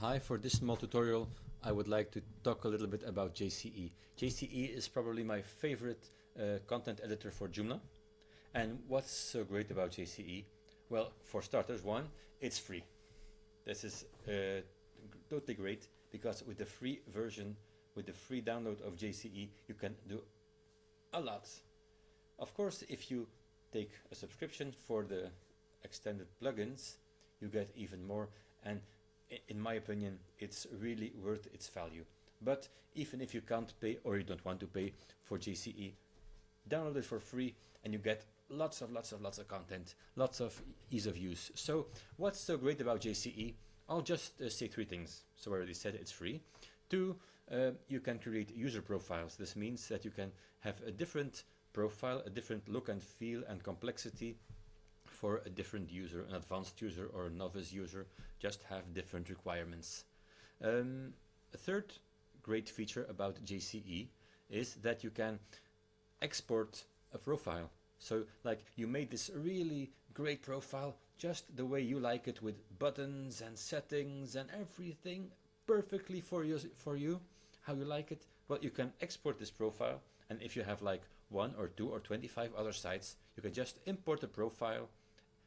Hi, for this small tutorial I would like to talk a little bit about JCE. JCE is probably my favorite uh, content editor for Joomla. And what's so great about JCE? Well, for starters, one, it's free. This is uh, totally great because with the free version, with the free download of JCE, you can do a lot. Of course, if you take a subscription for the extended plugins, you get even more and in my opinion, it's really worth its value. But even if you can't pay or you don't want to pay for JCE, download it for free and you get lots of lots of lots of content, lots of ease of use. So what's so great about JCE? I'll just uh, say three things. So I already said it's free. Two, uh, you can create user profiles. This means that you can have a different profile, a different look and feel and complexity for a different user, an advanced user or a novice user, just have different requirements. Um, a third great feature about JCE is that you can export a profile. So like you made this really great profile just the way you like it with buttons and settings and everything perfectly for you, for you how you like it. Well, you can export this profile and if you have like one or two or 25 other sites, you can just import the profile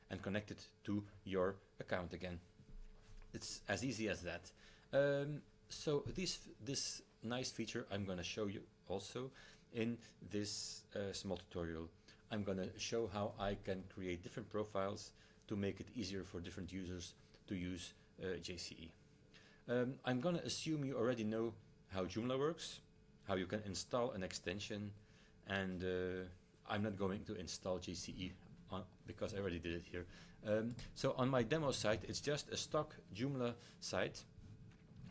and connect it to your account again. It's as easy as that. Um, so this, this nice feature I'm going to show you also in this uh, small tutorial. I'm going to show how I can create different profiles to make it easier for different users to use uh, JCE. Um, I'm going to assume you already know how Joomla works, how you can install an extension, and uh, I'm not going to install JCE on, because I already did it here. Um, so on my demo site, it's just a stock Joomla site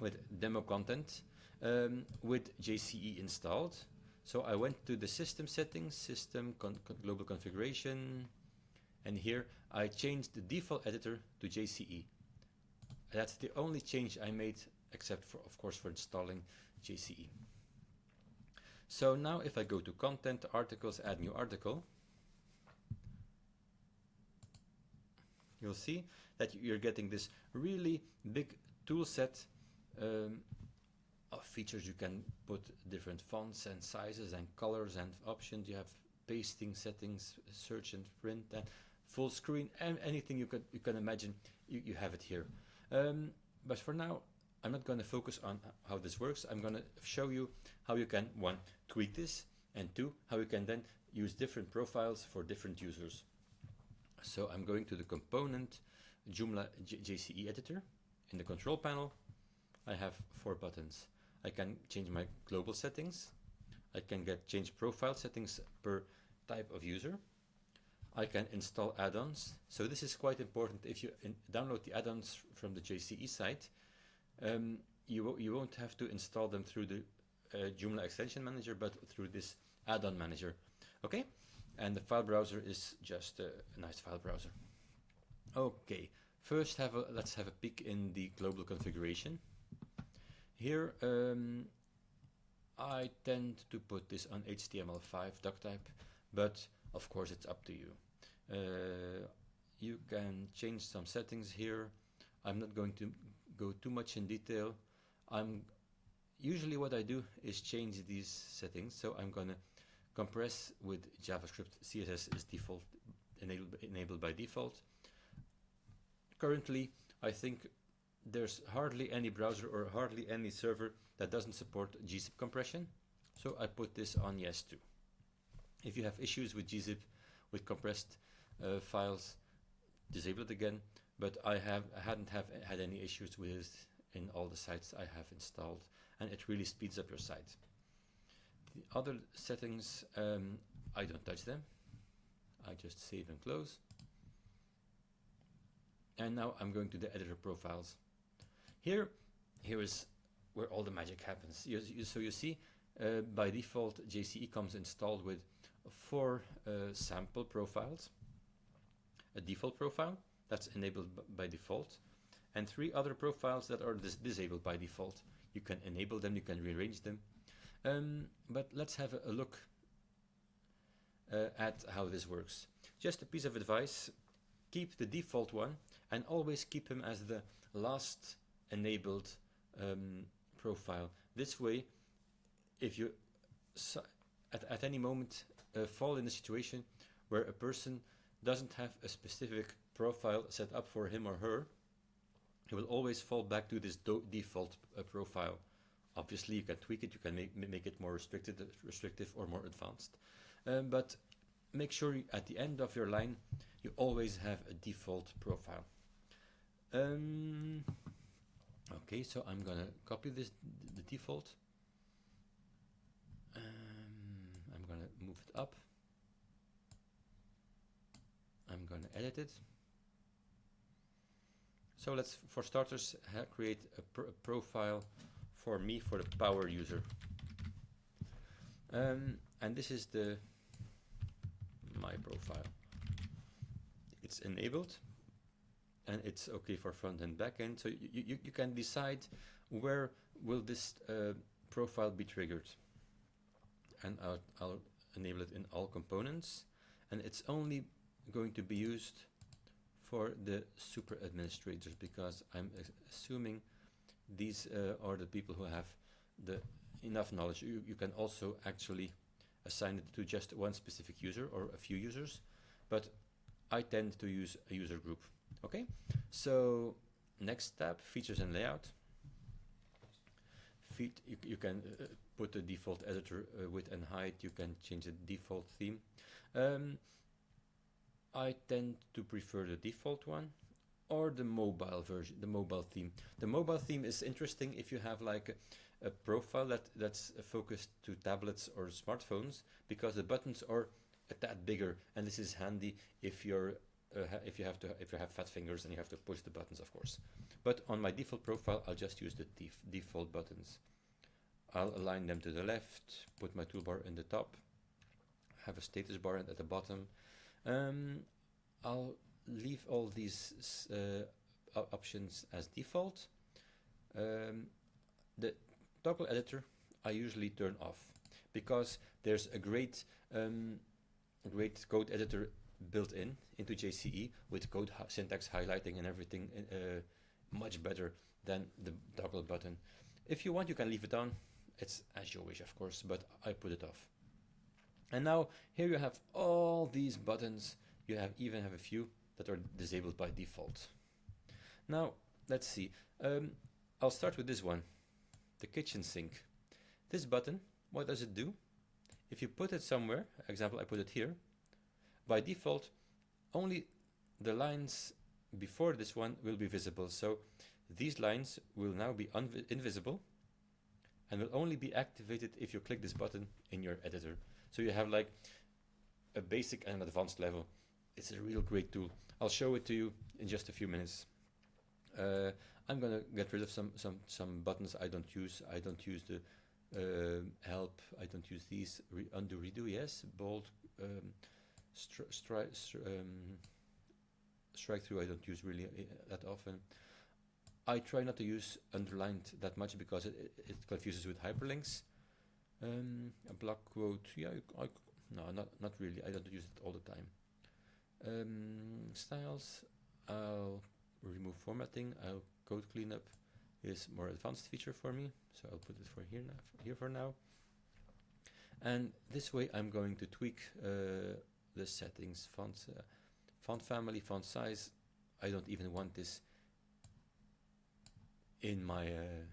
with demo content um, with JCE installed. So I went to the system settings, system con con global configuration, and here I changed the default editor to JCE. That's the only change I made, except for, of course, for installing JCE. So now if I go to content, articles, add new article, you'll see that you're getting this really big tool set um, of features. You can put different fonts and sizes and colors and options. You have pasting settings search and print and full screen and anything you could you can imagine you, you have it here. Um, but for now I'm not going to focus on how this works. I'm going to show you how you can one tweak this and two how you can then use different profiles for different users so I'm going to the component Joomla J JCE editor. In the control panel, I have four buttons. I can change my global settings. I can get change profile settings per type of user. I can install add-ons. So this is quite important. If you download the add-ons from the JCE site, um, you, you won't have to install them through the uh, Joomla extension manager, but through this add-on manager. Okay, and the file browser is just a, nice file browser. Okay, first have a, let's have a peek in the global configuration. Here um, I tend to put this on HTML5 doc type, but of course it's up to you. Uh, you can change some settings here. I'm not going to go too much in detail. I'm usually what I do is change these settings. So I'm to Compress with JavaScript CSS is default enabled, enabled by default. Currently, I think there's hardly any browser or hardly any server that doesn't support gzip compression. So I put this on yes too. If you have issues with gzip, with compressed uh, files, disable it again. But I have I hadn't have had any issues with in all the sites I have installed, and it really speeds up your site. The other settings, um, I don't touch them. I just save and close. And now I'm going to the editor profiles. Here, here is where all the magic happens. You, you, so you see, uh, by default, JCE comes installed with four uh, sample profiles, a default profile that's enabled by default, and three other profiles that are dis disabled by default. You can enable them, you can rearrange them, um, but let's have a, look uh, at how this works. Just a piece of advice, keep the default one and always keep him as the last enabled um, profile. This way, if you at, at any moment uh, fall in a situation where a person doesn't have a specific profile set up for him or her, he will always fall back to this default uh, profile. Obviously, you can tweak it, you can make, make it more restricted, restrictive or more advanced. Um, but make sure at the end of your line, you always have a default profile. Um, okay, so I'm gonna copy this, the default. Um, I'm gonna move it up. I'm gonna edit it. So let's, for starters, create a, pr a, profile for me, for the power user. Um, and this is the my profile. It's enabled and it's okay for front and back end. So you, you, you can decide where will this uh, profile be triggered. And I'll, I'll enable it in all components. And it's only going to be used for the super administrators because I'm assuming these uh, are the people who have the enough knowledge. You, you can also actually assign it to just one specific user or a few users, but I tend to use a user group. Okay, so next tab, features and layout. Feed, you, you can uh, put the default editor uh, width and height, you can change the default theme. Um, I tend to prefer the default one or the mobile version, the mobile theme. The mobile theme is interesting if you have like a, a profile that, that's focused to tablets or smartphones because the buttons are a tad bigger and this is handy if you're uh, if you have to if you have fat fingers and you have to push the buttons of course. But on my default profile I'll just use the def default buttons. I'll align them to the left put my toolbar in the top have a status bar at the bottom. Um, I'll leave all these uh, options as default. Um, the toggle editor I usually turn off because there's a great um, great code editor built in into JCE with code syntax highlighting and everything uh, much better than the toggle button. If you want, you can leave it on. It's as you wish, of course, but I put it off. And now here you have all these buttons you have even have a few that are disabled by default. Now, let's see. Um, I'll start with this one, the kitchen sink. This button, what does it do? If you put it somewhere, example, I put it here, by default, only the lines before this one will be visible. So these lines will now be invisible and will only be activated if you click this button in your editor. So you have like a basic and advanced level it's a real great tool. I'll show it to you in just a few minutes. Uh, I'm gonna get rid of some some some buttons I don't use. I don't use the uh, help. I don't use these. Re undo redo. Yes, bold. Um, stri stri um, strike through. I don't use really uh, that often. I try not to use underlined that much because it, it confuses with hyperlinks. Um, a block quote. Yeah, I, no, not not really. I don't use it all the time. Um, styles, I'll remove formatting, I'll code cleanup is more advanced feature for me, so I'll put it for here, now, here for now. And this way I'm going to tweak uh, the settings, font, uh, font family, font size. I don't even want this in my uh,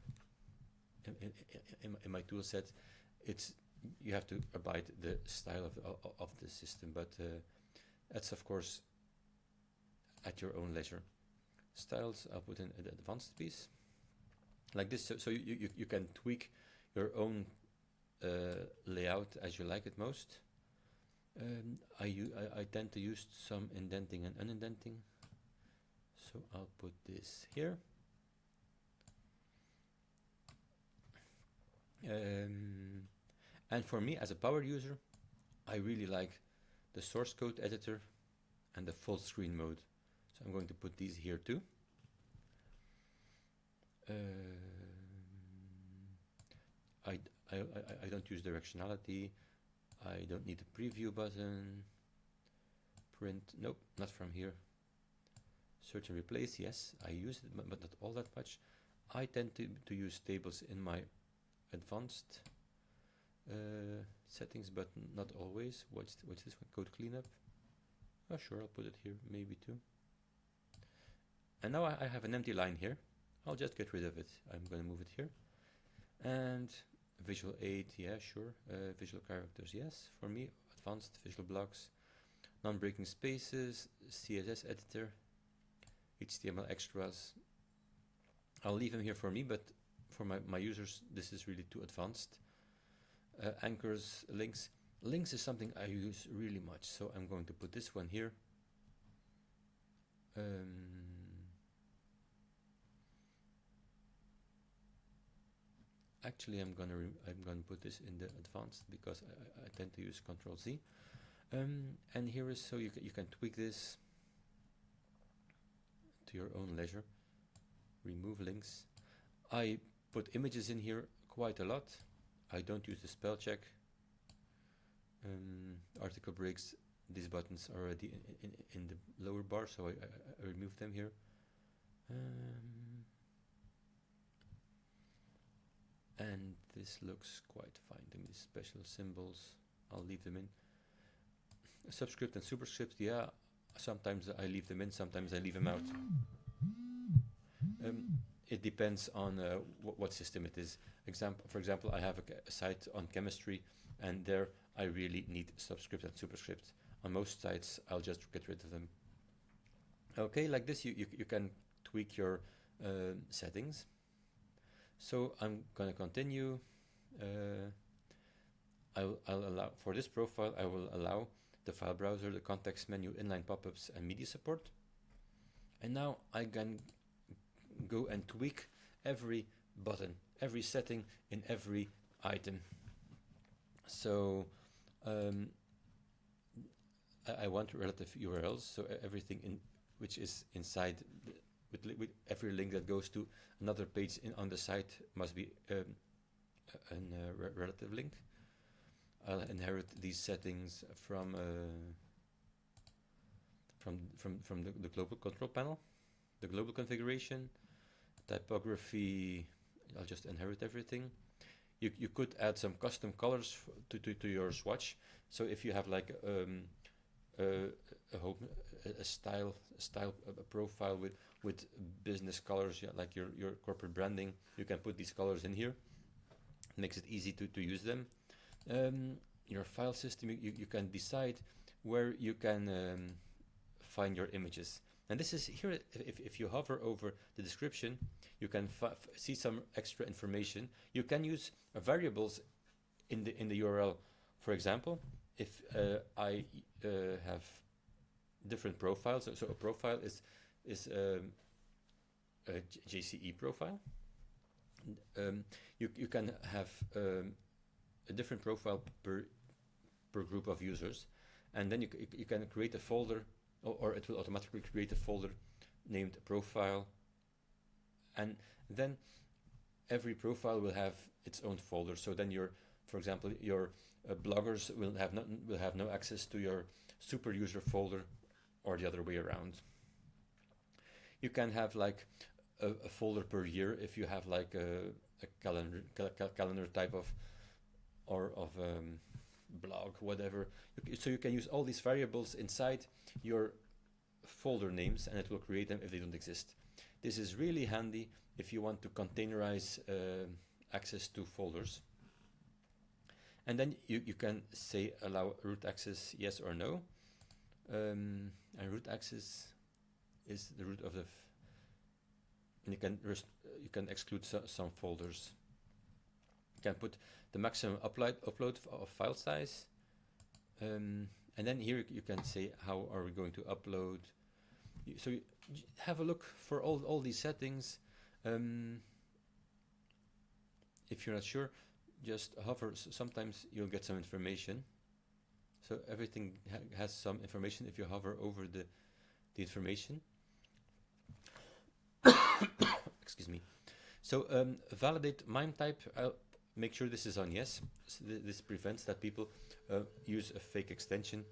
in, in, in, my tool set. It's you have to abide the style of, of, of the system, but that's of course at your own leisure. Styles, I'll put in an advanced piece like this, so, so you, you, you can tweak your own uh, layout as you like it most. Um, I, I, I tend to use some indenting and unindenting, so I'll put this here. Um, and for me as a power user, I really like the source code editor and the full screen mode. So I'm going to put these here too. Uh, I, I, I, don't use directionality. I don't need a preview button. Print, nope, not from here. Search and replace, yes, I use it, but not all that much. I tend to, to use tables in my advanced uh, settings, but not always. What's, th what's this one? Code cleanup. Oh, sure, I'll put it here, maybe too. And now I, I have an empty line here. I'll just get rid of it. I'm going to move it here. And visual aid, yeah, sure. Uh, visual characters, yes, for me. Advanced visual blocks, non-breaking spaces, CSS editor, HTML extras. I'll leave them here for me, but for my, my users, this is really too advanced. Uh, anchors, links. Links is something I use really much, so I'm going to put this one here. Um, actually I'm gonna I'm gonna put this in the advanced because I, I tend to use Control Z um, and here is so you, you can tweak this to your own leisure remove links I put images in here quite a lot I don't use the spell check. Um, article breaks these buttons are already in, in, in the lower bar so I, I, I remove them here. Um, and this looks quite fine to me. Special symbols I'll leave them in. Subscript and superscript yeah sometimes I leave them in sometimes I leave them out. Um, it depends on uh, what system it is example for example I have a, a, site on chemistry and there I really need subscript and superscript on most sites I'll just get rid of them okay like this you, you, you can tweak your uh, settings so I'm going to continue. Uh, I'll, I'll allow for this profile. I will allow the file browser, the context menu, inline pop-ups, and media support. And now I can go and tweak every button, every setting in every item. So um, I, I, want relative URLs, so everything in which is inside with, with every link that goes to another page in, on the site must be um, a uh, re relative link. I'll inherit these settings from uh, from from from the, the, global control panel, the global configuration, typography. I'll just inherit everything. You you could add some custom colors to to, to your swatch. So if you have like um, a, a, home, a style a style a profile with with business colors, yeah, like your, your corporate branding. You can put these colors in here. It makes it easy to, to use them. Um, your file system, you, you can decide where you can um, find your images. And this is here, if, if you hover over the description, you can see some extra information. You can use uh, variables in the, in the URL. For example, if uh, I uh, have different profiles, so a profile is is um, a JCE profile. Um, you, you can have um, a different profile per, per group of users and then you, you can create a folder or, or, it will automatically create a folder named profile. And then every profile will have its own folder. So then your for example your uh, bloggers will have not will have no access to your super user folder or the other way around. You can have like a, a folder per year if you have like a, a calendar cal calendar type of or of um, blog whatever. So you can use all these variables inside your folder names and it will create them if they don't exist. This is really handy if you want to containerize uh, access to folders. And then you, you can say allow root access yes or no. Um, and root access is the root of the and you can you can exclude so some folders can put the maximum upload upload of file size. Um, and then here you can say how are we going to upload? So you have a look for all, all these settings. Um, if you're not sure just hover sometimes you'll get some information. So everything ha has some information if you hover over the the information. Excuse me. So um, validate MIME type, I'll make sure this is on yes. So th this prevents that people uh, use a fake extension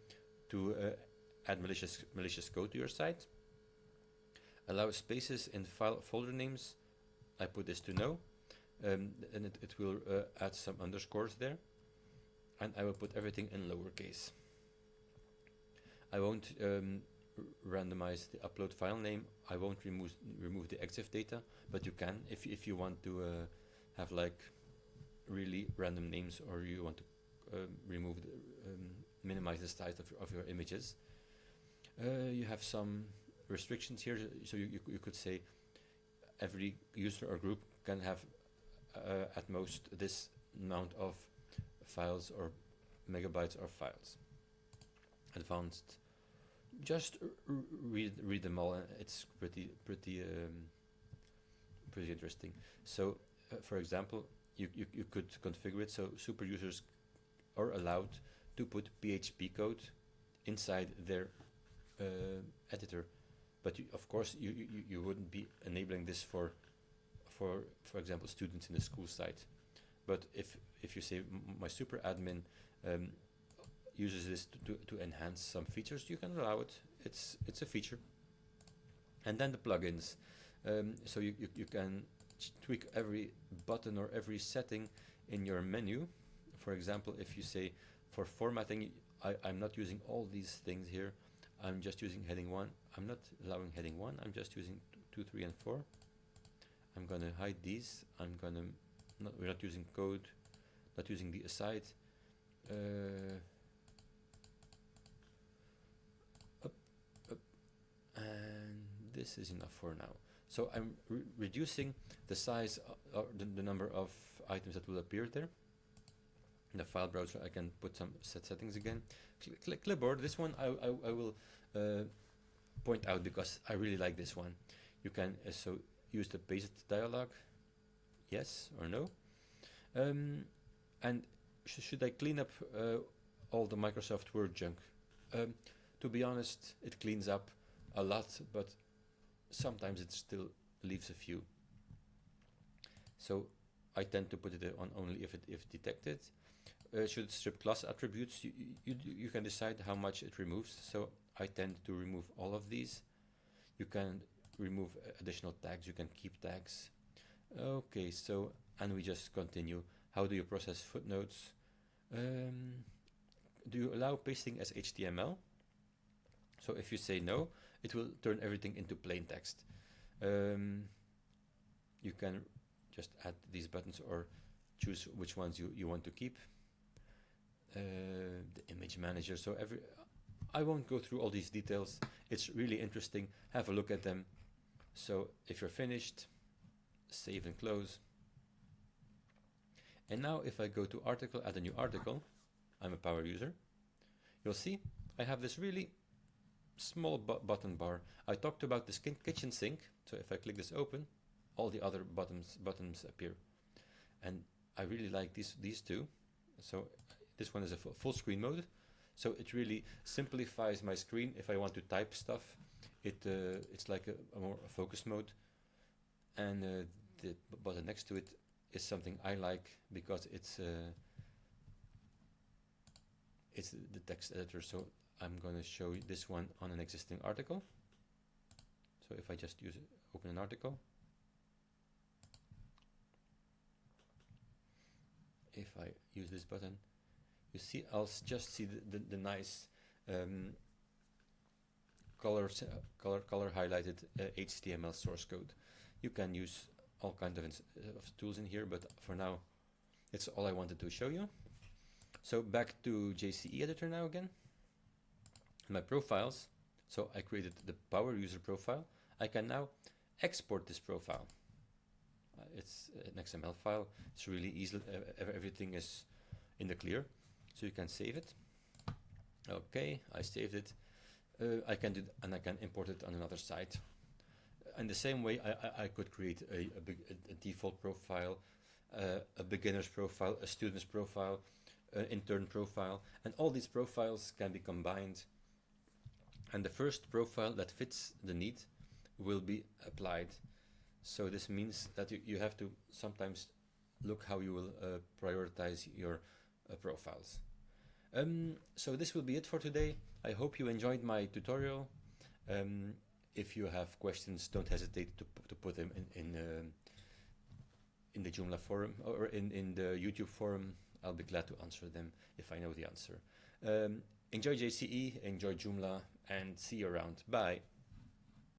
to uh, add malicious, malicious code to your site. Allow spaces in file folder names. I put this to no, um, and it, it will uh, add some underscores there. And I will put everything in lowercase. I won't um, randomize the upload file name. I won't remove remove the EXIF data, but you can if if you want to uh, have like really random names or you want to um, remove the, um, minimize the size of, of your images. Uh, you have some restrictions here, so you, you, you, could say every user or group can have uh, at most this amount of files or megabytes or files. Advanced, just read read them all. And it's pretty pretty um, pretty interesting. So, uh, for example, you, you you could configure it so super users are allowed to put PHP code inside their uh, editor. But you, of course, you, you, you wouldn't be enabling this for, for, for example, students in the school site. But if, if you say my super admin um, uses this to, to, to enhance some features, you can allow it. It's, it's a feature. And then the plugins. Um, so you, you, you can tweak every button or every setting in your menu. For example, if you say for formatting, I, I'm not using all these things here. I'm just using heading 1. I'm not allowing heading 1. I'm just using 2, 3, and 4. I'm going to hide these. I'm going to... Not, we're not using code. Not using the aside. Uh, up, up. And this is enough for now. So I'm re reducing the size, uh, or the, the number of items that will appear there. In the file browser I can put some set settings again. Cl clipboard this one I, I, I will uh, point out because I really like this one. You can uh, so use the paste dialog yes or no? Um, and sh should I clean up uh, all the Microsoft Word junk? Um, to be honest it cleans up a lot but sometimes it still leaves a few so I tend to put it on only if it if detected uh, should strip class attributes, you, you, you can decide how much it removes. So I tend to remove all of these. You can remove additional tags, you can keep tags. Okay, so, and we just continue. How do you process footnotes? Um, do you allow pasting as HTML? So if you say no, it will turn everything into plain text. Um, you can just add these buttons or choose which ones you, you want to keep. Uh, the image manager. So every, I won't go through all these details. It's really interesting. Have a look at them. So if you're finished, save and close. And now if I go to article, add a new article, I'm a power user, you'll see I have this really small bu button bar. I talked about this kitchen sink. So if I click this open, all the other buttons buttons appear. And I really like these these two. So this one is a full screen mode. So it really simplifies my screen if I want to type stuff. It uh, It's like a, a more focus mode. And uh, the button next to it is something I like because it's uh, it's the text editor. So I'm going to show you this one on an existing article. So if I just use it, open an article, if I use this button, you see I'll just see the, the, the nice um, color, uh, color, color highlighted uh, HTML source code. You can use all kinds of, uh, of tools in here, but for now, it's all I wanted to show you. So back to JCE editor now again. My profiles. So I created the power user profile. I can now export this profile. Uh, it's an XML file. It's really easy. Uh, everything is in the clear so you can save it okay I saved it uh, I can do and I can import it on another site in the same way I, I, I could create a, a, big, a, a default profile uh, a beginner's profile a student's profile an intern profile and all these profiles can be combined and the first profile that fits the need will be applied so this means that you, you have to sometimes look how you will uh, prioritize your uh, profiles. Um, so this will be it for today. I hope you enjoyed my tutorial. Um, if you have questions, don't hesitate to, to put them in, in, um, in the Joomla forum or in, in the YouTube forum. I'll be glad to answer them if I know the answer. Um, enjoy JCE, enjoy Joomla, and see you around. Bye.